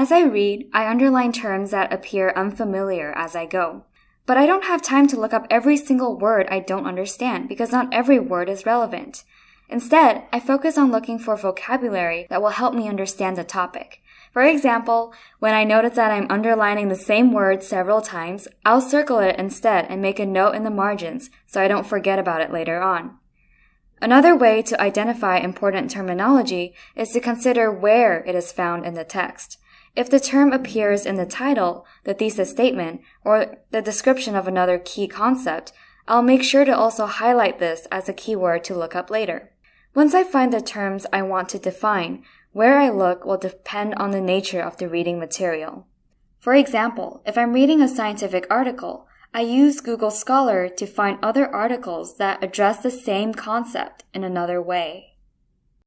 As I read, I underline terms that appear unfamiliar as I go. But I don't have time to look up every single word I don't understand because not every word is relevant. Instead, I focus on looking for vocabulary that will help me understand the topic. For example, when I notice that I'm underlining the same word several times, I'll circle it instead and make a note in the margins so I don't forget about it later on. Another way to identify important terminology is to consider where it is found in the text. If the term appears in the title, the thesis statement, or the description of another key concept, I'll make sure to also highlight this as a keyword to look up later. Once I find the terms I want to define, where I look will depend on the nature of the reading material. For example, if I'm reading a scientific article, I use Google Scholar to find other articles that address the same concept in another way.